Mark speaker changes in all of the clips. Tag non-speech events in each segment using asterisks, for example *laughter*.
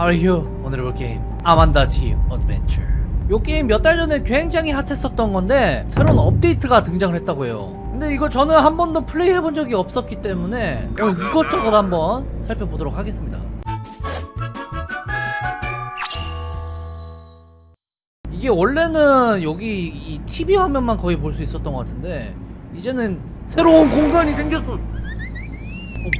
Speaker 1: How are you? 오늘 해볼 게임 Amanda the Adventure 요 게임 몇 달 전에 굉장히 핫했었던 건데 새로운 업데이트가 등장을 했다고 해요. 근데 이거 저는 한 번도 플레이 해본 적이 없었기 때문에 오늘 이것저것 한번 살펴보도록 하겠습니다. 이게 원래는 여기 이 TV 화면만 거의 볼 수 있었던 것 같은데 이제는 새로운 공간이 생겼어. 어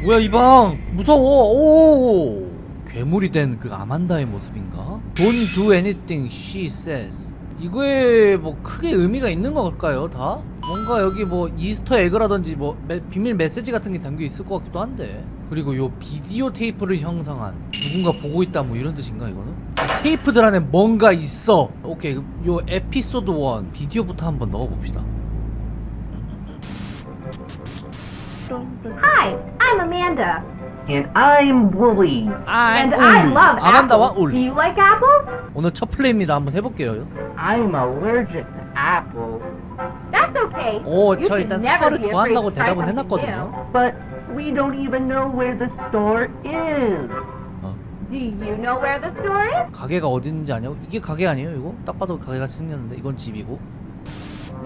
Speaker 1: 뭐야 이 방? 무서워. 오 괴물이 된 그 아만다의 모습인가? Don't do anything she says 이거에 뭐 크게 의미가 있는 걸까요 다? 뭔가 여기 뭐 Easter egg라든지 뭐 메- 비밀 메시지 같은 게 담겨 있을 것 같기도 한데 그리고 요 비디오 테이프를 형성한 누군가 보고 있다 뭐 이런 뜻인가 이거는? 테이프들 안에 뭔가 있어 오케이 요 에피소드 1 비디오부터 한번 넣어봅시다
Speaker 2: Hi, I'm Amanda.
Speaker 3: And I'm Wooly.
Speaker 1: I'm
Speaker 2: and I
Speaker 1: 울리.
Speaker 2: love
Speaker 1: 아만다와
Speaker 2: apples. Do
Speaker 1: 울리
Speaker 2: you like apples?
Speaker 1: 오늘 첫 플레이입니다 한번 해볼게요
Speaker 3: I'm allergic to apples,
Speaker 2: That's okay.
Speaker 1: 오,
Speaker 2: You
Speaker 1: 저
Speaker 2: should
Speaker 1: 일단
Speaker 2: never
Speaker 1: 사과를
Speaker 2: be afraid
Speaker 1: 좋아한다고
Speaker 2: to try
Speaker 1: 대답은
Speaker 2: something
Speaker 1: 해놨거든요.
Speaker 3: but we don't even know where the store is.
Speaker 1: 어,
Speaker 2: new. Do you know where the store is?
Speaker 1: 가게가 어딘지 아냐고? 이게 가게 아니에요 이거? 딱 봐도 가게 같이 생겼는데 이건 집이고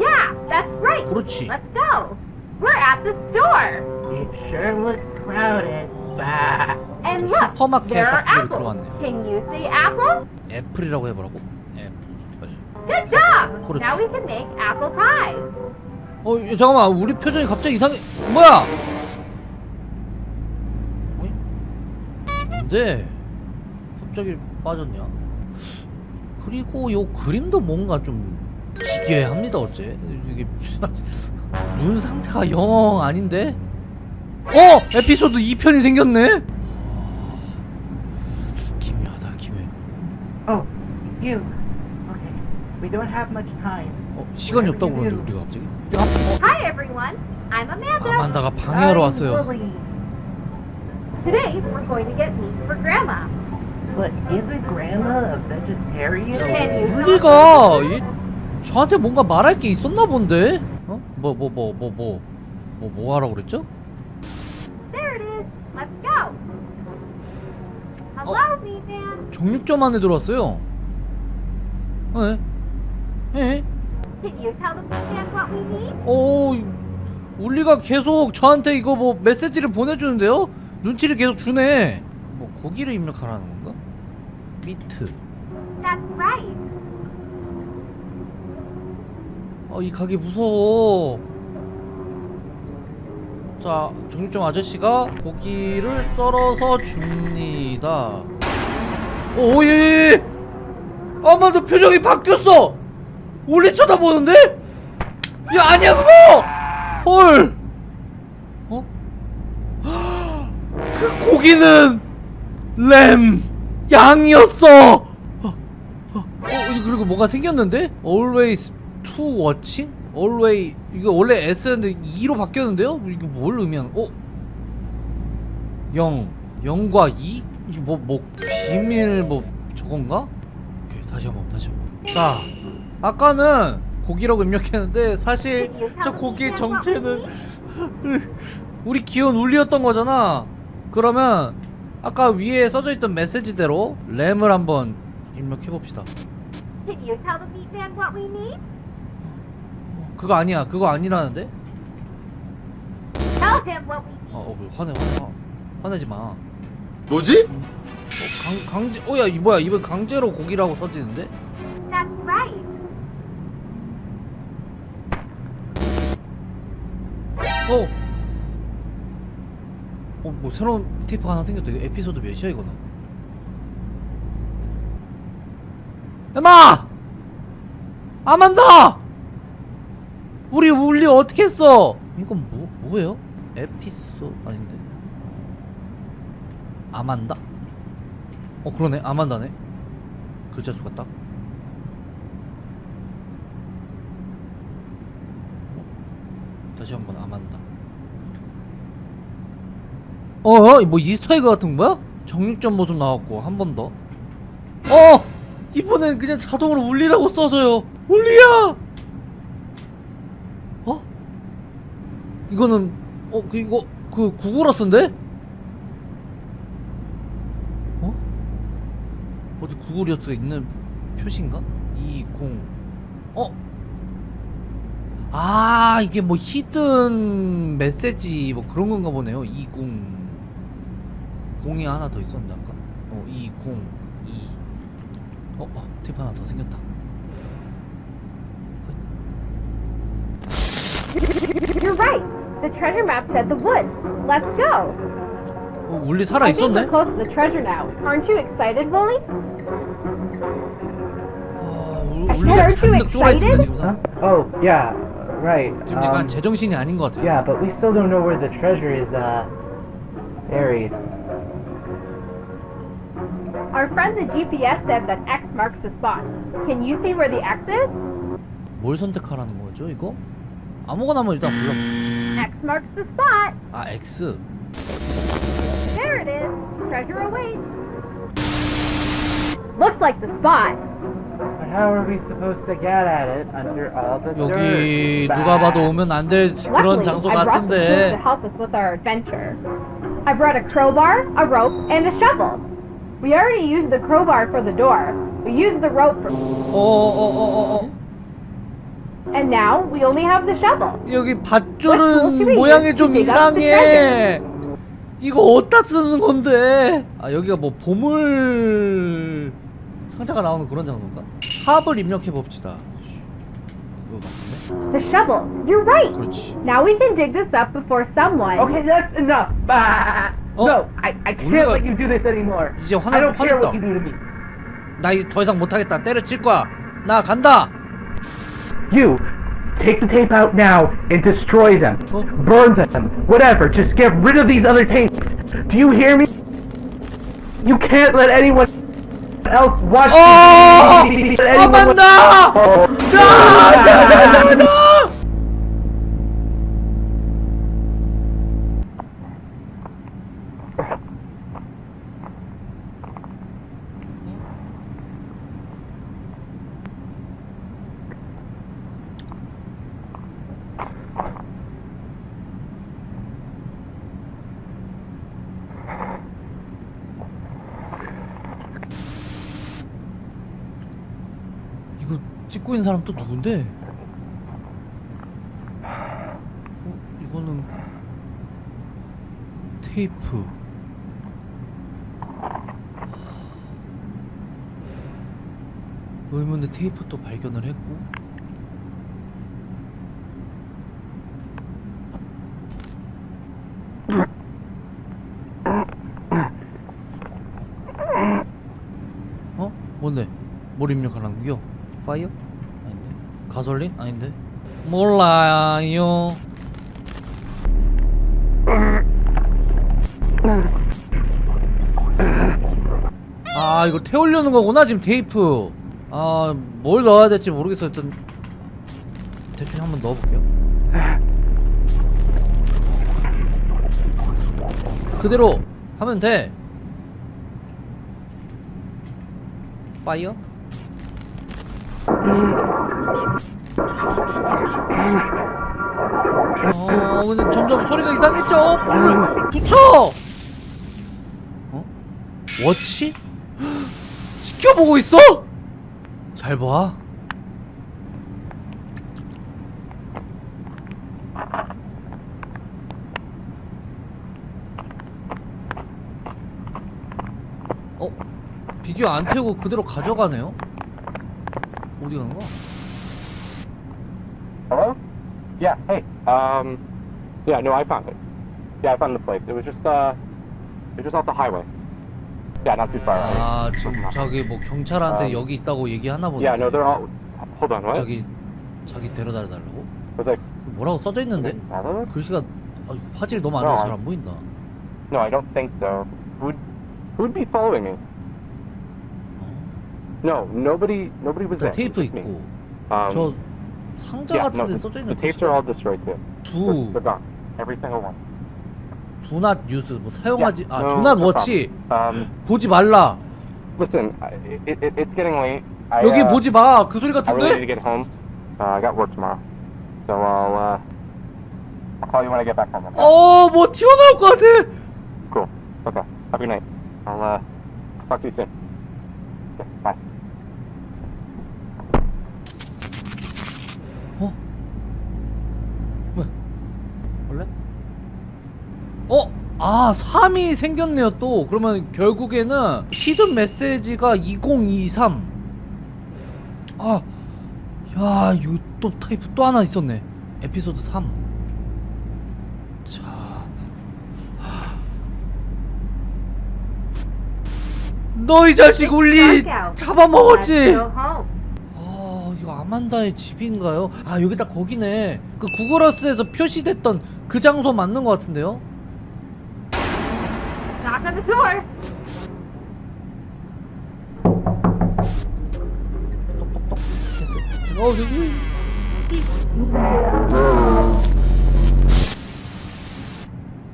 Speaker 2: Yeah, that's right.
Speaker 1: 그렇지
Speaker 2: Let's go. We're at the store.
Speaker 3: It sure looks crowded.
Speaker 2: And
Speaker 1: 저
Speaker 2: look,
Speaker 1: 슈퍼마켓
Speaker 2: there are
Speaker 1: 같은 데로. 들어왔네요
Speaker 2: Can you see apple?
Speaker 1: 애플이라고 해보라고? 애플
Speaker 2: Good job.
Speaker 1: 그렇지.
Speaker 2: Now we can make apple pie.
Speaker 1: 어 야, 잠깐만 우리 표정이 갑자기 이상해 뭐야 어이? 뭔데 갑자기 빠졌냐 그리고 요 그림도 뭔가 좀 기괴합니다 어째 이게 *laughs* 눈 상태가 영 아닌데 어 에피소드 2편이 생겼네 기묘하다 기묘해
Speaker 3: Oh, you. Okay. We don't have much time.
Speaker 1: 어 시간이 없다고 그러는데 우리가 갑자기
Speaker 2: Hi, everyone. I'm Amanda.
Speaker 1: 아만다가 방해하러 왔어요.
Speaker 2: Today, we're going to get meat for Grandma.
Speaker 3: But isn't Grandma a vegetarian?
Speaker 1: 우리가 이, 저한테 뭔가 말할 게 있었나 본데? 어? 뭐 뭐 뭐 뭐 뭐 뭐뭐 하라고 그랬죠?
Speaker 2: There it is. Let's go. Man.
Speaker 1: 정육점 안에 들어왔어요. 에? 에?
Speaker 2: Man what we need?
Speaker 1: 오, 울리가 계속 저한테 이거 뭐 메시지를 보내주는데요? 눈치를 계속 주네. 뭐 고기를 입력하라는 건가? 미트.
Speaker 2: That's right.
Speaker 1: 아, 이 가게 무서워. 자, 정육점 아저씨가 고기를 썰어서 줍니다. 오, 예, 예, 예. 아마 너 표정이 바뀌었어! 올리 쳐다보는데? 야, 아니야, 그거! 헐! 어? *gasps* 그 고기는 램! 양이었어! 어, 어, 어, 그리고 뭐가 생겼는데? Always to watching? Always 이거 원래 S였는데 2로 바뀌었는데요? 이거 뭘 의미하는? 어? 0 0과 2? 이게 뭐, 뭐 비밀 뭐 저건가? 오케이 다시 한번 다시 한번 자 아까는 고기라고 입력했는데 사실 저 고기의 정체는 *laughs* 우리 귀여운 울리였던 거잖아 그러면 아까 위에 써져 있던 메시지대로 램을 한번 입력해 봅시다
Speaker 2: Can you tell the?
Speaker 1: 그거 아니야 그거 아니라는데?
Speaker 2: Tell him what we need.
Speaker 1: 어, 어, 뭐 화내 화내 화내지 마. 어,
Speaker 4: 뭐지?
Speaker 1: 강 강제 어야 이 뭐야 이번 강제로 고기라고 써지는데?
Speaker 2: That's right.
Speaker 1: 어. 어 뭐 새로운 테이프가 하나 생겼다. 이거 에피소드 몇이야 이거는? 엠마! 아만다! 우리 울리 어떻게 했어? 이건 뭐 뭐예요? 에피소 아닌데? 아만다? 어 그러네 아만다네. 글자 수가 딱. 어? 다시 한번 아만다. 어? 뭐 이스터에그 같은 거야? 정육점 모습 나왔고 한 번 더. 어! 이번엔 그냥 자동으로 울리라고 써줘요. 울리야! 어? 이거는 어 그 이거 그 구글어스인데? 어? 어디 구글 리어트가 있는 표시인가? 20 어? 아 이게 뭐 히든 메시지 뭐 그런 건가 보네요 20 0이 하나 더 있었는데 아까 어 202. 어, 어팁 하나 더 생겼다
Speaker 2: You're right. The treasure map said the woods. Let's go.
Speaker 1: 어 울리 살아
Speaker 2: I think
Speaker 1: 있었네?
Speaker 2: we're close to the treasure now. Aren't you excited, Wooly?
Speaker 1: 아 울- 울리가 잔뜩 쫄아 있습니다 지금 사
Speaker 3: Huh? Oh, yeah, right.
Speaker 1: 지금 약간
Speaker 3: Um,
Speaker 1: 제정신이 아닌 것 같아요
Speaker 3: yeah, but we still don't know where the treasure is, uh, buried.
Speaker 2: Our friend the GPS said that X marks the spot. Can you see where the X is?
Speaker 1: 뭘 선택하라는 거죠 이거? 아무거나 한번 일단 골라봅시다
Speaker 2: X marks the spot.
Speaker 1: 아 X
Speaker 2: There it is. Treasure awaits. Looks like the spot.
Speaker 3: But how are we supposed to get at it under all the
Speaker 1: 여기
Speaker 3: dirt?
Speaker 1: 누가 봐도 오면 안 될 그런
Speaker 2: Luckily,
Speaker 1: 장소
Speaker 2: I brought the tools to
Speaker 1: 같은데
Speaker 2: help us with our adventure. I brought a crowbar, a rope, and a shovel. We already used the crowbar for the door. We used the rope for,
Speaker 1: 어어어어어
Speaker 2: And now we only have the shovel.
Speaker 1: 여기 밧줄은 모양이 좀 이상해 이거 어디다 쓰는 건데 아 여기가 뭐 보물 상자가 나오는 그런 장소인가? 합을 입력해 봅시다?
Speaker 2: The shovel. You're right.
Speaker 1: 그렇지
Speaker 2: Now we can dig this up before someone.
Speaker 3: Okay, that's enough. Ah,
Speaker 1: Oh.
Speaker 3: no, I, I can't
Speaker 1: 우리가-
Speaker 3: let you do this anymore.
Speaker 1: 이제 화내-
Speaker 3: I don't care
Speaker 1: 화냈다.
Speaker 3: what you do to me.
Speaker 1: 나 이제 더 이상 못하겠다 때려칠 거야 나 간다
Speaker 3: You, take the tape out now and destroy them. Burn them. Whatever. Just get rid of these other tapes. Do you hear me? You can't let anyone else watch. Oh!
Speaker 1: Amanda! No! No! No! No! no! 찍고 있는 사람 또 누군데? 어? 이거는 테이프 의문의 테이프 또 발견을 했고 어? 뭔데? 뭘 입력하라는 거요? 파이어? 가솔린? 아닌데? 몰라요. 아 이거 태우려는 거구나 지금 테이프. 아 뭘 넣어야 될지 모르겠어 일단 대충 한번 넣어볼게요. 그대로 하면 돼. 파이어? 어 근데 점점 소리가 이상해져 불을 붙여 어? 워치? 지켜보고 있어? 잘 봐. 어? 비디오 안 태우고 그대로 가져가네요? 어디 간 거야?
Speaker 4: Hello? Yeah, hey. Um, yeah, no, I found it. Yeah, I found the place. It was just, uh, it was just off the highway. Yeah, not too far.
Speaker 1: 아 지금 저기 뭐 경찰한테
Speaker 4: 음.
Speaker 1: 여기 있다고 얘기하나 보네.
Speaker 4: Yeah, no, they're all. Hold on, what?
Speaker 1: 저기 자기 데려다 달라고?
Speaker 4: Was like,
Speaker 1: 뭐라고 써져 있는데? 글씨가 아, 화질이 너무 안 좋아서 잘안 보인다.
Speaker 4: No, I don't think so. Who'd, who'd be following me?
Speaker 1: 어?
Speaker 4: No, nobody, nobody was there.
Speaker 1: 테이프
Speaker 4: just me.
Speaker 1: 있고
Speaker 4: Um,
Speaker 1: 저 상자
Speaker 4: yeah,
Speaker 1: 같은
Speaker 4: no,
Speaker 1: 데
Speaker 4: the,
Speaker 1: 써져
Speaker 4: the
Speaker 1: 있는
Speaker 4: tapes are all
Speaker 1: 글씨가
Speaker 4: destroyed too.
Speaker 1: 두
Speaker 4: They're gone. Every single one.
Speaker 1: 두낫 뉴스 뭐 사용하지
Speaker 4: Yeah,
Speaker 1: 아
Speaker 4: no,
Speaker 1: 두낫
Speaker 4: no
Speaker 1: 워치.
Speaker 4: Um,
Speaker 1: 보지 말라.
Speaker 4: listen, I- it, it, it's getting late. I,
Speaker 1: 여기
Speaker 4: uh,
Speaker 1: 보지 마. 그 소리
Speaker 4: I really need
Speaker 1: 같은데?
Speaker 4: to get home. Uh, I got work tomorrow. So I'll, uh, I'll call you when I get back home. Okay?
Speaker 1: 어, 뭐 튀어나올 것 같아.
Speaker 4: Cool. Okay. Have a good night. I'll, uh, talk to you soon. Okay, bye.
Speaker 1: 어? 왜? 원래? 어? 아 3이 생겼네요 또 그러면 결국에는 히든 메시지가 2023 아, 야, 이거 또 타이프 또 하나 있었네. 에피소드 3. 자, 너이 자식 울리 잡아먹었지. 아, 이거 아만다의 집인가요? 아, 여기 딱 거기네. 그 구글어스에서 표시됐던 그 장소 맞는 것 같은데요?
Speaker 2: Door.
Speaker 1: 어.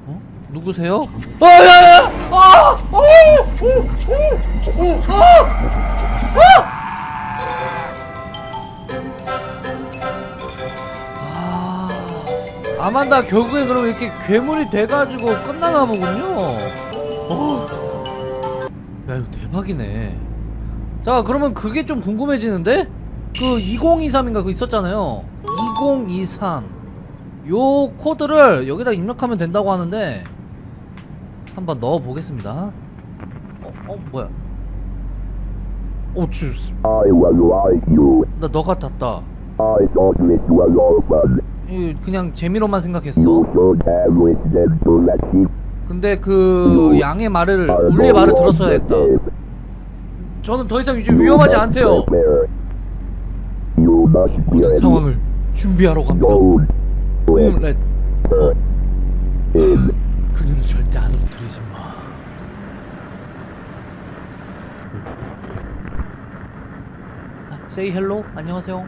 Speaker 1: 어? 누구세요? 아, 야, 야! 아! 오! 오! 아! 아! 아, 아만다 결국에 그럼 이렇게 괴물이 돼가지고 끝나나 보군요. 어. 야 이거 대박이네. 자 그러면 그게 좀 궁금해지는데? 그 2023인가 그거 있었잖아요 2023 요 코드를 여기다 입력하면 된다고 하는데 한번 넣어 보겠습니다 어, 어 뭐야
Speaker 5: like you.
Speaker 1: 나너 같았다 그냥 재미로만 생각했어 근데 그 양의 말을 울리의 말을 들었어야 했다 저는 더 이상 이제 위험하지 않대요 모든. 상황을 준비하러 갑니다
Speaker 5: Don't let
Speaker 1: 음, 렛
Speaker 5: her in.
Speaker 1: 그녀를 절대 안으로 들이지 마. 아, say hello. 안녕하세요.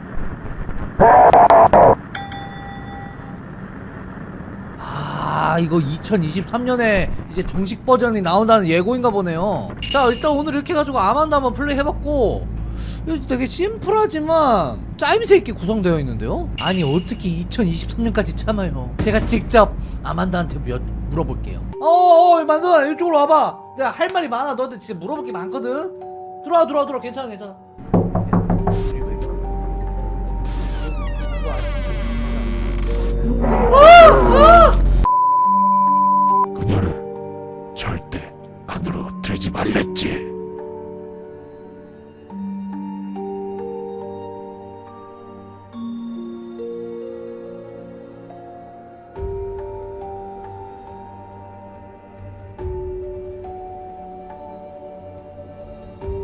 Speaker 1: 아, 이거 2023년에 이제 정식 버전이 나온다는 예고인가 보네요. 자, 일단 오늘 이렇게 해가지고 아만다 한번 플레이 해봤고, 되게 심플하지만 짜임새 있게 구성되어 있는데요? 아니 어떻게 2023년까지 참아요? 제가 직접 아만다한테 몇, 물어볼게요. 어어 만두야 이쪽으로 와봐. 내가 할 말이 많아. 너한테 진짜 물어볼 게 많거든. 들어와 들어와 들어와. 괜찮아 괜찮아